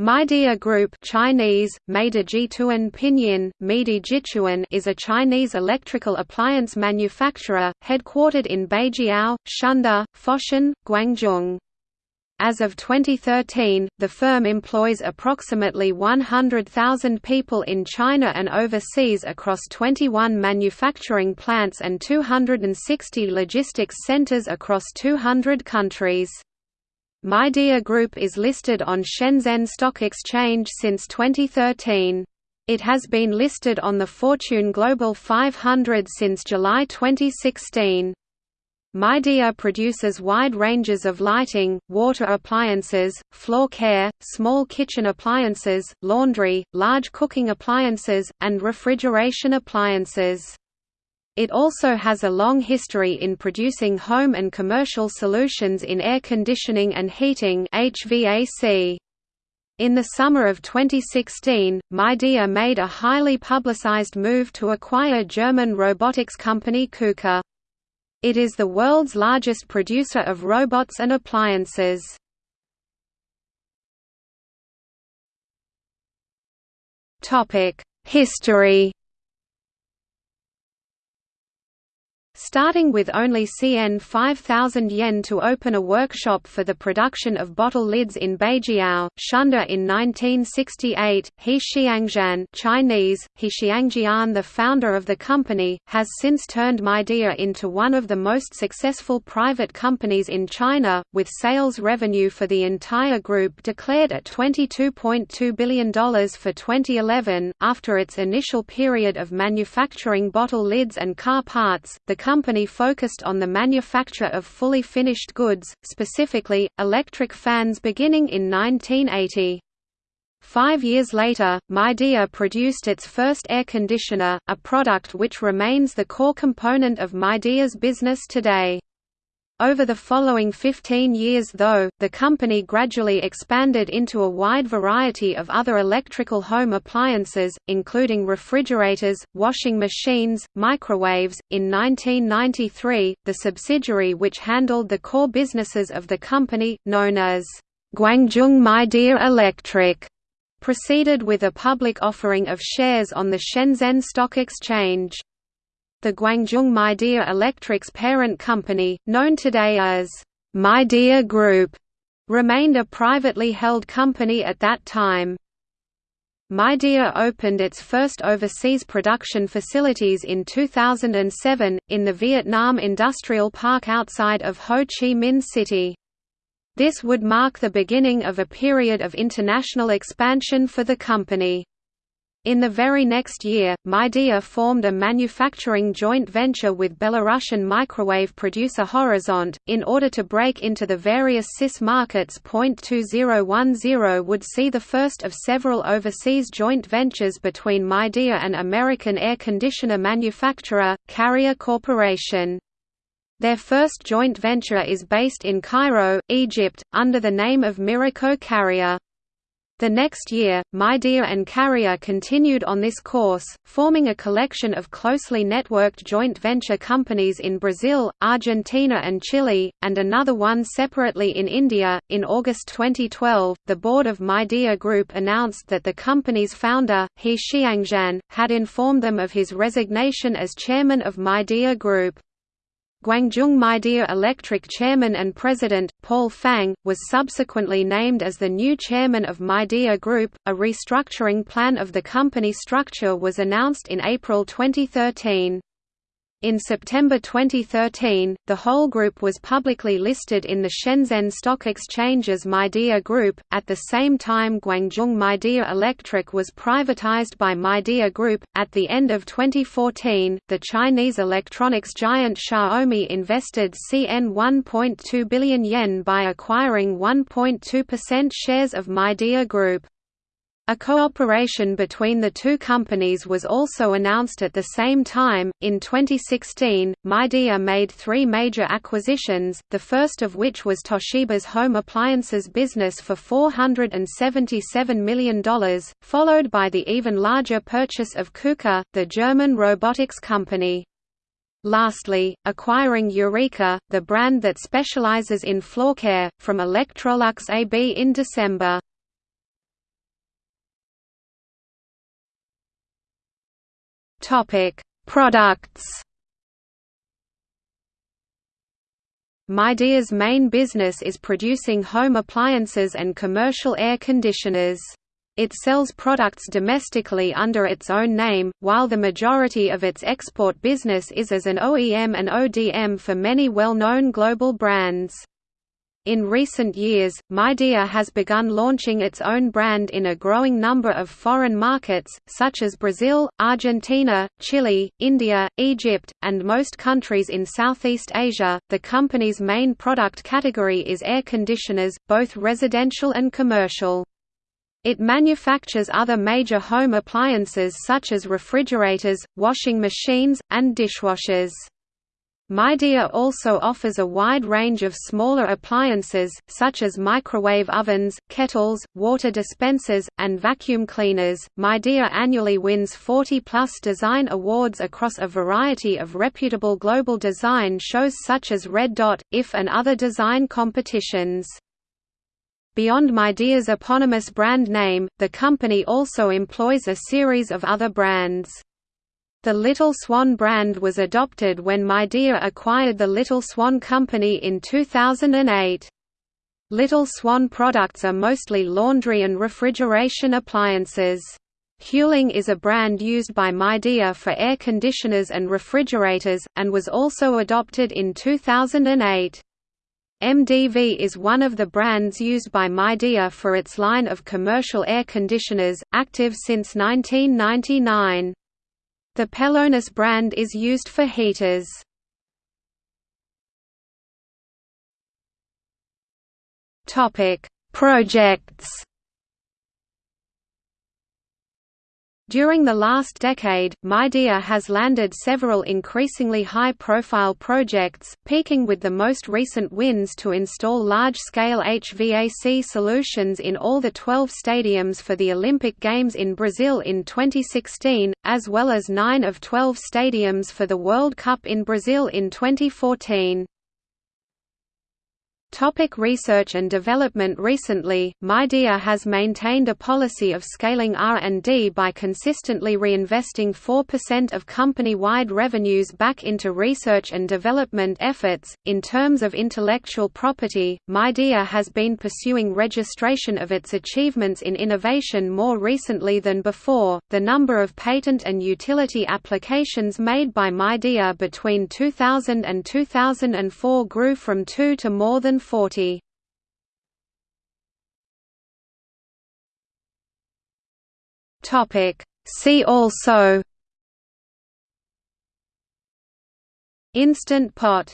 Midea Group Chinese, Pinyin, Midi is a Chinese electrical appliance manufacturer, headquartered in Beijiao, Shunde, Foshan, Guangzhou. As of 2013, the firm employs approximately 100,000 people in China and overseas across 21 manufacturing plants and 260 logistics centers across 200 countries. Midea Group is listed on Shenzhen Stock Exchange since 2013. It has been listed on the Fortune Global 500 since July 2016. Midea produces wide ranges of lighting, water appliances, floor care, small kitchen appliances, laundry, large cooking appliances, and refrigeration appliances. It also has a long history in producing home and commercial solutions in air conditioning and heating HVAC. In the summer of 2016, Midea made a highly publicized move to acquire German robotics company KUKA. It is the world's largest producer of robots and appliances. History starting with only CN 5000 yen to open a workshop for the production of bottle lids in Beijiao, Shunde in 1968. He Xiangjian Chinese, He the founder of the company, has since turned Midea into one of the most successful private companies in China, with sales revenue for the entire group declared at $22.2 billion for 2011. After its initial period of manufacturing bottle lids and car parts, the company focused on the manufacture of fully finished goods, specifically, electric fans beginning in 1980. Five years later, Midea produced its first air conditioner, a product which remains the core component of Midea's business today. Over the following 15 years though, the company gradually expanded into a wide variety of other electrical home appliances, including refrigerators, washing machines, microwaves. In 1993, the subsidiary which handled the core businesses of the company, known as Guangzhou Midea Electric, proceeded with a public offering of shares on the Shenzhen Stock Exchange. The Guangzhou Midea Electric's parent company, known today as Midea Group, remained a privately held company at that time. Midea opened its first overseas production facilities in 2007, in the Vietnam Industrial Park outside of Ho Chi Minh City. This would mark the beginning of a period of international expansion for the company. In the very next year, Midea formed a manufacturing joint venture with Belarusian microwave producer Horizont, in order to break into the various CIS markets. 2010 would see the first of several overseas joint ventures between Midea and American air conditioner manufacturer, Carrier Corporation. Their first joint venture is based in Cairo, Egypt, under the name of Miraco Carrier. The next year, Midea and Carrier continued on this course, forming a collection of closely networked joint venture companies in Brazil, Argentina, and Chile, and another one separately in India. In August 2012, the board of Midea Group announced that the company's founder, He Xiangjian, had informed them of his resignation as chairman of Midea Group. Guangzhou Midea Electric chairman and president, Paul Fang, was subsequently named as the new chairman of Midea Group. A restructuring plan of the company structure was announced in April 2013. In September 2013, the whole group was publicly listed in the Shenzhen Stock Exchange as Group. At the same time, Guangzhou Midea Electric was privatized by Midea Group. At the end of 2014, the Chinese electronics giant Xiaomi invested CN 1.2 billion yen by acquiring 1.2% shares of Midea Group. A cooperation between the two companies was also announced at the same time. In 2016, Midea made three major acquisitions, the first of which was Toshiba's home appliances business for $477 million, followed by the even larger purchase of KUKA, the German robotics company. Lastly, acquiring Eureka, the brand that specializes in floor care, from Electrolux AB in December. Topic: Products. Midea's main business is producing home appliances and commercial air conditioners. It sells products domestically under its own name, while the majority of its export business is as an OEM and ODM for many well-known global brands. In recent years, Midea has begun launching its own brand in a growing number of foreign markets, such as Brazil, Argentina, Chile, India, Egypt, and most countries in Southeast Asia. The company's main product category is air conditioners, both residential and commercial. It manufactures other major home appliances such as refrigerators, washing machines, and dishwashers. Midea also offers a wide range of smaller appliances, such as microwave ovens, kettles, water dispensers, and vacuum cleaners. Midea annually wins 40 plus design awards across a variety of reputable global design shows such as Red Dot, IF, and other design competitions. Beyond Midea's eponymous brand name, the company also employs a series of other brands. The Little Swan brand was adopted when Midea acquired the Little Swan Company in 2008. Little Swan products are mostly laundry and refrigeration appliances. Hualing is a brand used by Midea for air conditioners and refrigerators, and was also adopted in 2008. MDV is one of the brands used by Midea for its line of commercial air conditioners, active since 1999. The Pelonis brand is used for heaters. Projects During the last decade, Midea has landed several increasingly high-profile projects, peaking with the most recent wins to install large-scale HVAC solutions in all the 12 stadiums for the Olympic Games in Brazil in 2016, as well as 9 of 12 stadiums for the World Cup in Brazil in 2014. Topic research and development Recently, Midea has maintained a policy of scaling R&D by consistently reinvesting 4% of company-wide revenues back into research and development efforts. In terms of intellectual property, Midea has been pursuing registration of its achievements in innovation more recently than before. The number of patent and utility applications made by Midea between 2000 and 2004 grew from 2 to more than 40. Topic. See also. Instant pot